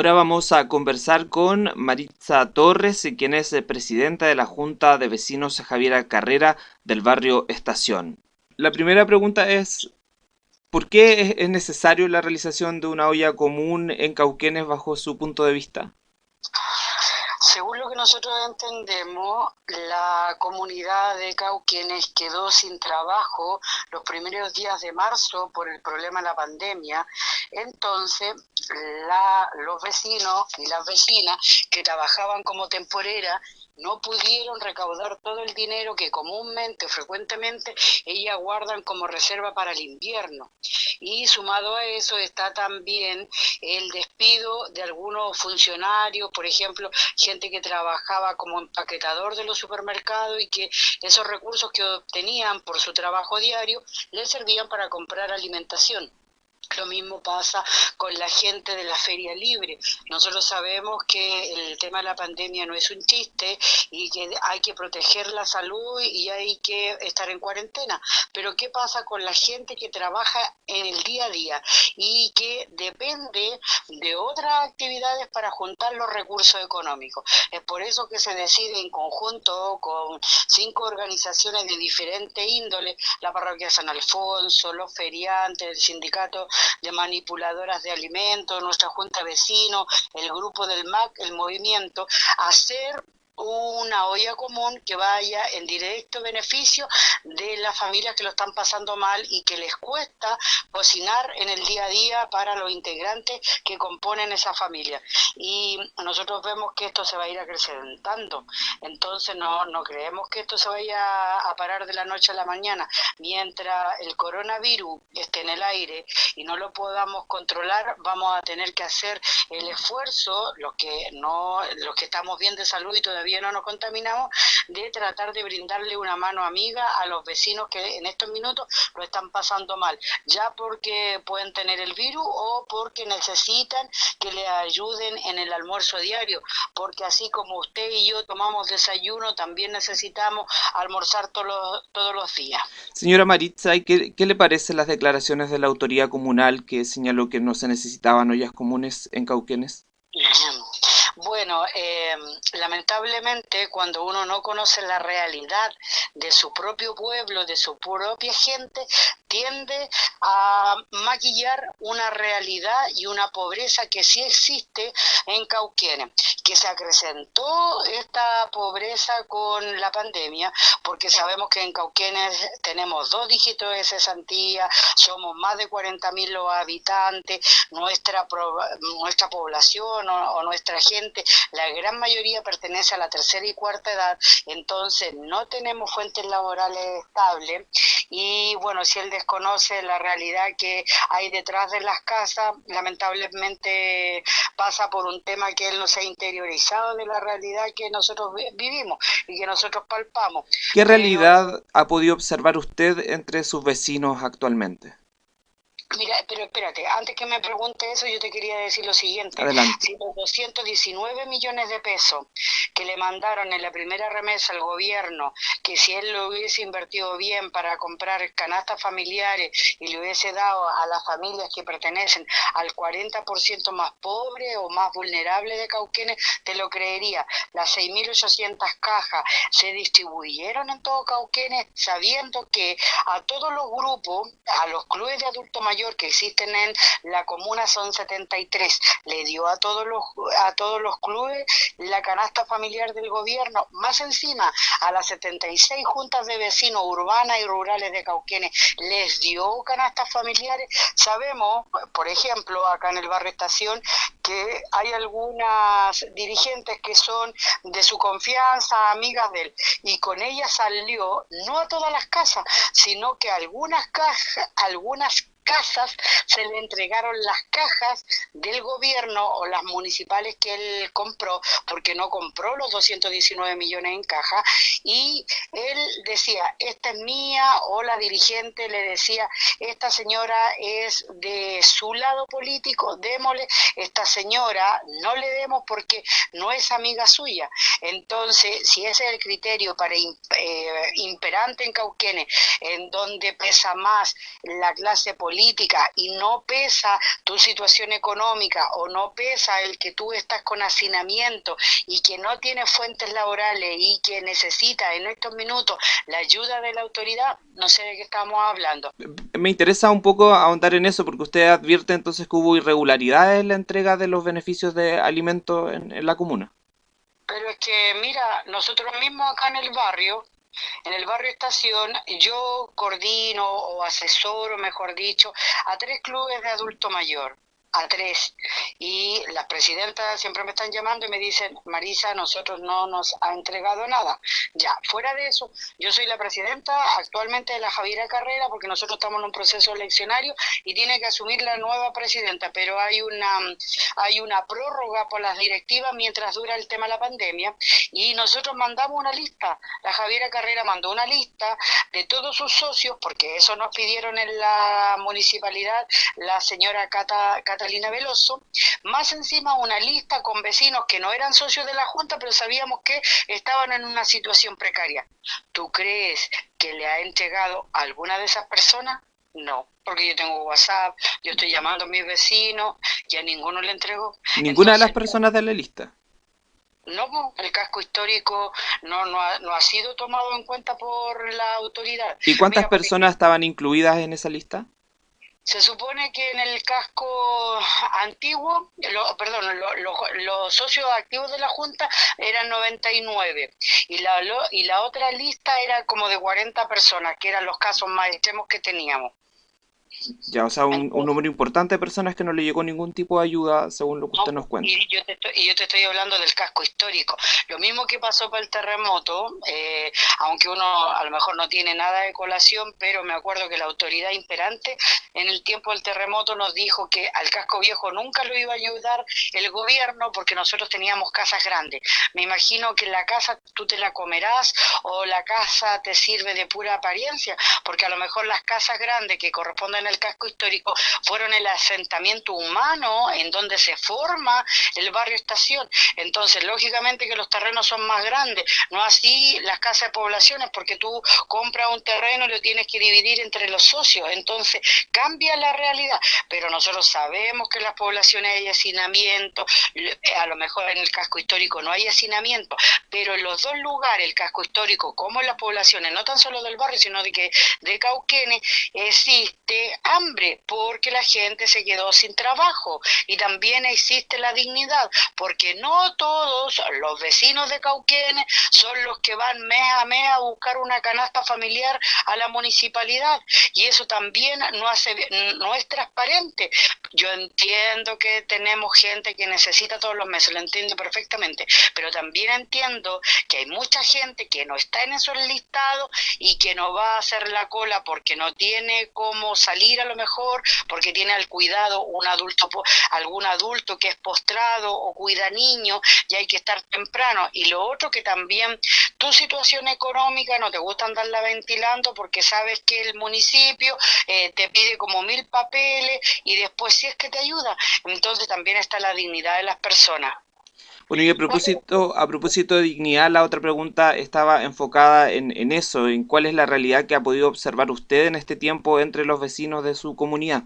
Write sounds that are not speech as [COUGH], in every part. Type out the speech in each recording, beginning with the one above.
Ahora vamos a conversar con Maritza Torres, quien es presidenta de la Junta de Vecinos Javiera Carrera del barrio Estación. La primera pregunta es, ¿por qué es necesario la realización de una olla común en Cauquenes bajo su punto de vista? Según lo que nosotros entendemos, la comunidad de Cauquenes quedó sin trabajo los primeros días de marzo por el problema de la pandemia. Entonces, los vecinos y las vecinas que trabajaban como temporera no pudieron recaudar todo el dinero que comúnmente, frecuentemente, ellas guardan como reserva para el invierno. Y sumado a eso está también el despido de algunos funcionarios, por ejemplo, gente que trabajaba como empaquetador de los supermercados y que esos recursos que obtenían por su trabajo diario les servían para comprar alimentación. Lo mismo pasa con la gente de la feria libre. Nosotros sabemos que el tema de la pandemia no es un chiste y que hay que proteger la salud y hay que estar en cuarentena. Pero ¿qué pasa con la gente que trabaja en el día a día y que depende de otras actividades para juntar los recursos económicos? Es por eso que se decide en conjunto con cinco organizaciones de diferente índole, la parroquia San Alfonso, los feriantes, el sindicato de manipuladoras de alimentos, nuestra junta vecino, el grupo del MAC, el movimiento, hacer una olla común que vaya en directo beneficio de las familias que lo están pasando mal y que les cuesta cocinar en el día a día para los integrantes que componen esa familia. Y nosotros vemos que esto se va a ir acrecentando. Entonces no, no creemos que esto se vaya a parar de la noche a la mañana. Mientras el coronavirus esté en el aire y no lo podamos controlar, vamos a tener que hacer el esfuerzo, los que no, los que estamos bien de salud y todavía no nos contaminamos, de tratar de brindarle una mano amiga a los vecinos que en estos minutos lo están pasando mal, ya porque pueden tener el virus o porque necesitan que le ayuden en el almuerzo diario, porque así como usted y yo tomamos desayuno, también necesitamos almorzar todos los, todos los días. Señora Maritza, ¿qué, ¿qué le parecen las declaraciones de la autoridad comunal que señaló que no se necesitaban ollas comunes en Cauquenes? Bueno, eh, lamentablemente cuando uno no conoce la realidad de su propio pueblo, de su propia gente, tiende a maquillar una realidad y una pobreza que sí existe en Cauquenes, que se acrecentó esta pobreza con la pandemia, porque sabemos que en Cauquenes tenemos dos dígitos de cesantía, somos más de 40.000 los habitantes, nuestra, nuestra población o, o nuestra gente, la gran mayoría pertenece a la tercera y cuarta edad, entonces no tenemos fuentes laborales estables y bueno, si el conoce la realidad que hay detrás de las casas, lamentablemente pasa por un tema que él no se ha interiorizado de la realidad que nosotros vivimos y que nosotros palpamos. ¿Qué realidad ha podido observar usted entre sus vecinos actualmente? Mira, pero espérate, antes que me pregunte eso, yo te quería decir lo siguiente. Si los 219 millones de pesos que le mandaron en la primera remesa al gobierno, que si él lo hubiese invertido bien para comprar canastas familiares y le hubiese dado a las familias que pertenecen al 40% más pobre o más vulnerable de Cauquenes, te lo creería. Las 6.800 cajas se distribuyeron en todo Cauquenes sabiendo que a todos los grupos, a los clubes de adultos mayores, que existen en la comuna son 73. Le dio a todos los a todos los clubes la canasta familiar del gobierno, más encima a las 76 juntas de vecinos urbanas y rurales de Cauquenes les dio canastas familiares. Sabemos, por ejemplo, acá en el barrio Estación, que hay algunas dirigentes que son de su confianza, amigas de él, y con ellas salió no a todas las casas, sino que algunas cajas, algunas casas se le entregaron las cajas del gobierno o las municipales que él compró, porque no compró los 219 millones en caja, y él decía, esta es mía, o la dirigente le decía, esta señora es de su lado político, démosle, esta señora no le demos porque no es amiga suya. Entonces, si ese es el criterio para eh, imperante en Cauquenes, en donde pesa más la clase política, política y no pesa tu situación económica o no pesa el que tú estás con hacinamiento y que no tienes fuentes laborales y que necesita en estos minutos la ayuda de la autoridad, no sé de qué estamos hablando. Me interesa un poco ahondar en eso porque usted advierte entonces que hubo irregularidades en la entrega de los beneficios de alimentos en la comuna. Pero es que, mira, nosotros mismos acá en el barrio, en el barrio Estación, yo coordino o asesoro, mejor dicho, a tres clubes de adulto mayor a tres. Y las presidentas siempre me están llamando y me dicen, Marisa, nosotros no nos ha entregado nada. Ya, fuera de eso, yo soy la presidenta actualmente de la Javiera Carrera porque nosotros estamos en un proceso eleccionario y tiene que asumir la nueva presidenta, pero hay una, hay una prórroga por las directivas mientras dura el tema de la pandemia y nosotros mandamos una lista. La Javiera Carrera mandó una lista de todos sus socios, porque eso nos pidieron en la municipalidad la señora Cata Catalina Veloso, más encima una lista con vecinos que no eran socios de la Junta, pero sabíamos que estaban en una situación precaria. ¿Tú crees que le ha entregado a alguna de esas personas? No, porque yo tengo WhatsApp, yo estoy llamando a mis vecinos y a ninguno le entregó. ¿Ninguna de las personas de la lista? No, el casco histórico no, no, ha, no ha sido tomado en cuenta por la autoridad. ¿Y cuántas personas estaban incluidas en esa lista? Se supone que en el casco antiguo, perdón, los socios activos de la Junta eran 99 y la, y la otra lista era como de 40 personas, que eran los casos más extremos que teníamos. Ya, o sea, un, número importante de personas que no le llegó ningún tipo de ayuda, según lo que usted nos cuenta. Y yo, te estoy, y yo te estoy hablando del casco histórico. Lo mismo que pasó para el terremoto, eh, aunque uno a lo mejor no tiene nada de colación, pero me acuerdo que la autoridad imperante en el tiempo del terremoto nos dijo que al casco viejo nunca lo iba a ayudar el gobierno porque nosotros teníamos casas grandes. Me imagino que la casa tú te la comerás o la casa te sirve de pura apariencia, porque a lo mejor las casas grandes que corresponden el casco histórico fueron el asentamiento humano en donde se forma el barrio estación. Entonces, lógicamente que los terrenos son más grandes, no así las casas de poblaciones, porque tú compras un terreno y lo tienes que dividir entre los socios. Entonces, cambia la realidad. Pero nosotros sabemos que en las poblaciones hay hacinamiento, a lo mejor en el casco histórico no hay hacinamiento, pero en los dos lugares, el casco histórico como en las poblaciones, no tan solo del barrio, sino de que de Cauquenes, existe hambre porque la gente se quedó sin trabajo y también existe la dignidad porque no todos los vecinos de Cauquenes son los que van mes a mes a buscar una canasta familiar a la municipalidad y eso también no hace no es transparente. Yo entiendo que tenemos gente que necesita todos los meses, lo entiendo perfectamente, pero también entiendo que hay mucha gente que no está en esos listados y que no va a hacer la cola porque no tiene cómo salir a lo mejor porque tiene al cuidado un adulto, algún adulto que es postrado o cuida niños y hay que estar temprano. Y lo otro que también tu situación económica no te gusta andarla ventilando porque sabes que el municipio eh, te pide como mil papeles y después si es que te ayuda. Entonces también está la dignidad de las personas. Bueno, y a propósito, a propósito de dignidad, la otra pregunta estaba enfocada en, en eso, en cuál es la realidad que ha podido observar usted en este tiempo entre los vecinos de su comunidad.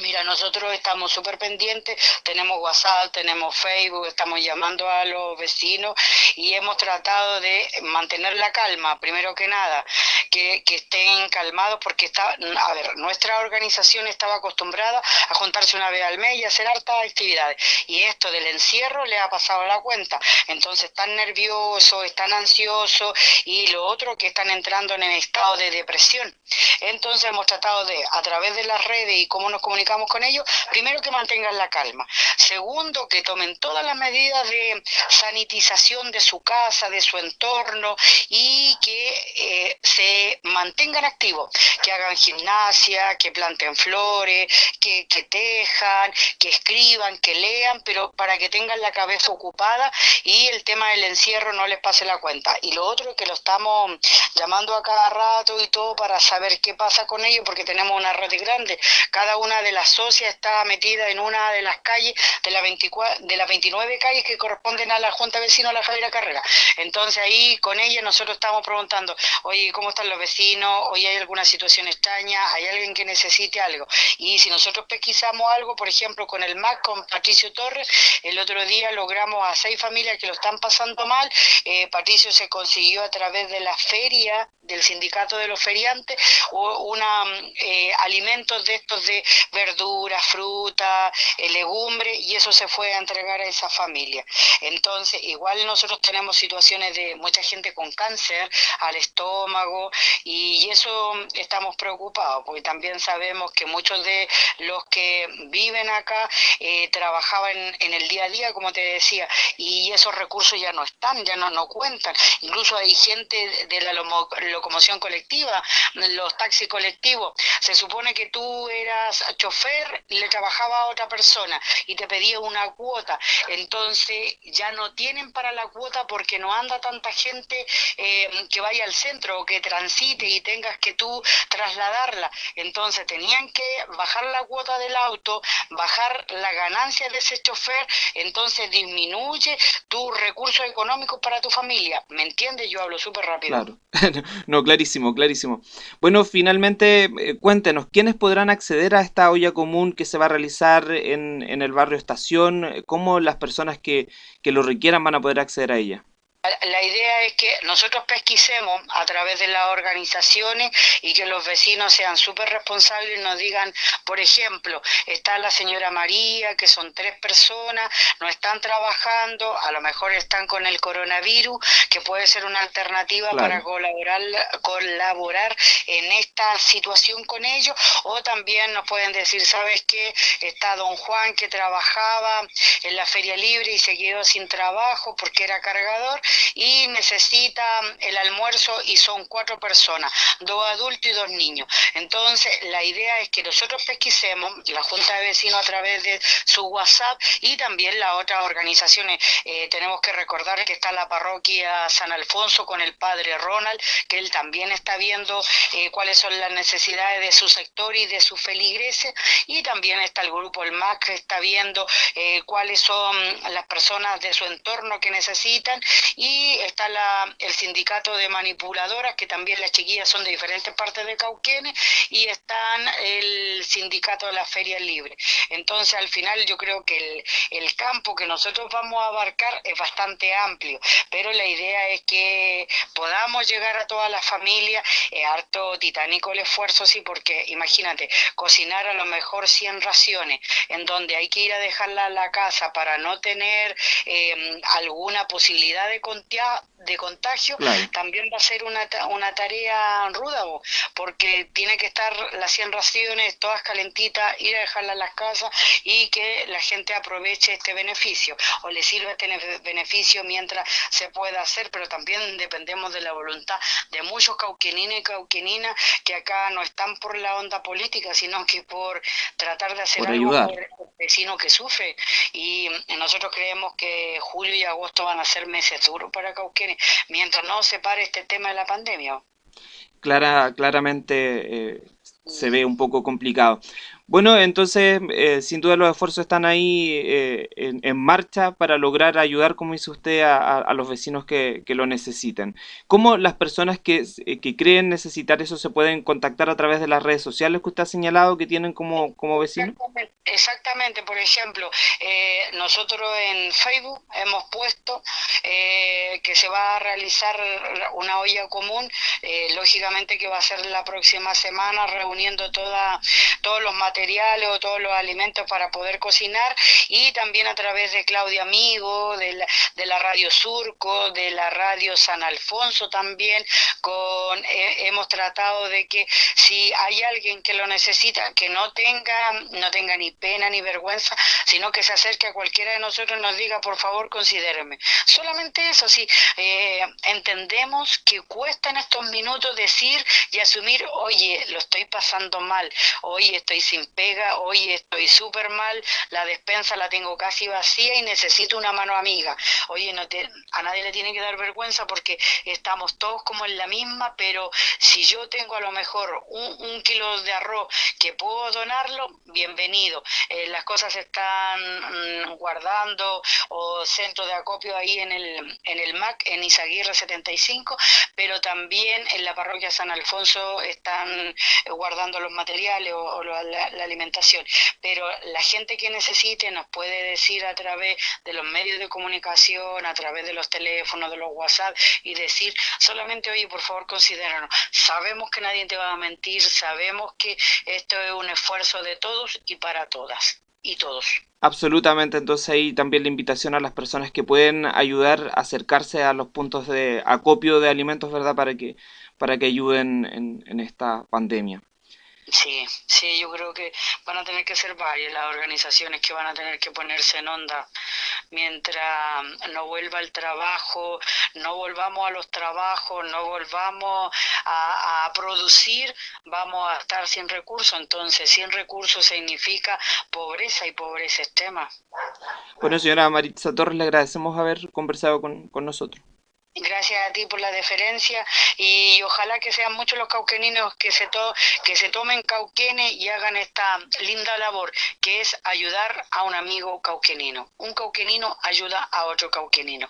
Mira, nosotros estamos súper pendientes, tenemos WhatsApp, tenemos Facebook, estamos llamando a los vecinos y hemos tratado de mantener la calma, primero que nada, que, estén calmados porque está, a ver, nuestra organización estaba acostumbrada a juntarse una vez al mes y hacer hartas actividades y esto del encierro le ha pasado la cuenta, entonces están nerviosos, están ansiosos y lo otro que están entrando en el estado de depresión. Entonces hemos tratado de, a través de las redes y cómo nos comunicamos, con ellos, primero que mantengan la calma, segundo que tomen todas las medidas de sanitización de su casa, de su entorno y que eh, se mantengan activos, que hagan gimnasia, que planten flores, que, que tejan, que escriban, que lean, pero para que tengan la cabeza ocupada y el tema del encierro no les pase la cuenta. Y lo otro es que lo estamos llamando a cada rato y todo para saber qué pasa con ellos, porque tenemos una red grande. Cada una de las la socia está metida en una de las calles de, la 24, de las 29 calles que corresponden a la Junta Vecino de la Javiera Carrera. Entonces ahí con ella nosotros estamos preguntando, oye, ¿cómo están los vecinos, hoy hay alguna situación extraña, hay alguien que necesite algo. Y si nosotros pesquisamos algo, por ejemplo, con el MAC, con Patricio Torres, el otro día logramos a seis familias que lo están pasando mal. Eh, Patricio se consiguió a través de la feria del sindicato de los feriantes una eh, alimentos de estos de verduras, fruta, eh, legumbres y eso se fue a entregar a esa familia. Entonces, igual nosotros tenemos situaciones de mucha gente con cáncer al estómago y eso estamos preocupados porque también sabemos que muchos de los que viven acá eh, trabajaban en, el día a día, como te decía, y esos recursos ya no están, ya no, no cuentan. Incluso hay gente de la locomoción colectiva, los taxis colectivos. Se supone que tú eras chofer y le trabajaba a otra persona y te pedía una cuota. Entonces ya no tienen para la cuota porque no anda tanta gente eh, que vaya al centro o que transite y tengas que tú trasladarla. Entonces tenían que bajar la cuota del auto, bajar la ganancia de ese chofer, entonces disminuye tus recursos económicos para tu familia. ¿Me entiendes? Yo hablo súper rápido. Claro, [LAUGHS] no, clarísimo, clarísimo. Bueno, finalmente, eh, cuéntenos, ¿quiénes podrán acceder a esta olla común que se va a realizar en, en el barrio Estación? ¿Cómo las personas que, que lo requieran van a poder acceder a ella? La idea es que nosotros pesquisemos a través de las organizaciones y que los vecinos sean súper responsables y nos digan, por ejemplo, está la señora María, que son tres personas, no están trabajando, a lo mejor están con el coronavirus, que puede ser una alternativa para colaborar, colaborar en esta situación con ellos, o también nos pueden decir, ¿sabes qué? Está don Juan que trabajaba en la feria libre y se quedó sin trabajo porque era cargador y necesita el almuerzo y son cuatro personas, dos adultos y dos niños. Entonces, la idea es que nosotros pesquisemos, la Junta de Vecinos a través de su WhatsApp y también las otras organizaciones. Eh, tenemos que recordar que está la parroquia San Alfonso con el padre Ronald, que él también está viendo eh, cuáles son las necesidades de su sector y de sus feligreses, y también está el grupo El MAC que está viendo eh, cuáles son las personas de su entorno que necesitan y está el sindicato de manipuladoras, que también las chiquillas son de diferentes partes de Cauquenes, y están el sindicato de las ferias libres. Entonces, al final yo creo que el, el campo que nosotros vamos a abarcar es bastante amplio, pero la idea es que podamos llegar a todas las familias, es harto titánico el esfuerzo, sí, porque imagínate, cocinar a lo mejor 100 raciones, en donde hay que ir a dejarla a la casa para no tener eh, alguna posibilidad de 公爹。De contagio, también va a ser una, una tarea ruda, porque tiene que estar las 100 raciones todas calentitas, ir a dejarlas en las casas y que la gente aproveche este beneficio o le sirva este beneficio mientras se pueda hacer, pero también dependemos de la voluntad de muchos cauqueninos y cauqueninas que acá no están por la onda política, sino que por tratar de hacer algo por el vecino que sufre. Y nosotros creemos que julio y agosto van a ser meses duros para Cauquenes, mientras no se pare este tema de la pandemia. Clara, claramente eh, se ve un poco complicado. Bueno, entonces, eh, sin duda los esfuerzos están ahí eh, en, marcha para lograr ayudar, como dice usted, a, los vecinos que, lo necesiten. ¿Cómo las personas que, eh, que, creen necesitar eso se pueden contactar a través de las redes sociales que usted ha señalado que tienen como, vecinos? Exactamente, por ejemplo, nosotros en Facebook hemos puesto que se va a realizar una olla común, lógicamente que va a ser la próxima semana reuniendo toda, todos los materiales o todos los alimentos para poder cocinar y también a través de Claudia Amigo, de la, de la Radio Surco, de la Radio San Alfonso también, con eh, hemos tratado de que si hay alguien que lo necesita, que no tenga, no tenga ni pena ni vergüenza, sino que se acerque a cualquiera de nosotros y nos diga, por favor, considéreme. Solamente eso, sí, eh, entendemos que cuesta en estos minutos decir y asumir, oye, lo estoy pasando mal, oye, estoy sin pega, hoy estoy súper mal, la despensa la tengo casi vacía y necesito una mano amiga. Oye, no a nadie le tiene que dar vergüenza porque estamos todos como en la misma, pero si yo tengo a lo mejor un, kilo de arroz que puedo donarlo, bienvenido. eh, las cosas se están mm, guardando o centro de acopio ahí en el, en el MAC, en Izaguirre 75, pero también en la parroquia San Alfonso están eh, guardando los materiales o, la, alimentación. Pero la gente que necesite nos puede decir a través de los medios de comunicación, a través de los teléfonos, de los WhatsApp y decir solamente, oye, por favor, considéranos. Sabemos que nadie te va a mentir, sabemos que esto es un esfuerzo de todos y para todas y todos. Absolutamente, entonces ahí también la invitación a las personas que pueden ayudar a acercarse a los puntos de acopio de alimentos, ¿verdad? Para que, para que ayuden en, en esta pandemia. Sí, sí, yo creo que van a tener que ser varias las organizaciones que van a tener que ponerse en onda mientras no vuelva el trabajo, no volvamos a los trabajos, no volvamos a, producir, vamos a estar sin recursos. Entonces, sin recursos significa pobreza y pobreza extrema. Bueno, señora Maritza Torres, le agradecemos haber conversado con, con nosotros. Gracias a ti por la deferencia y ojalá que sean muchos los cauqueninos que se, to que se tomen cauquenes y hagan esta linda labor que es ayudar a un amigo cauquenino. Un cauquenino ayuda a otro cauquenino.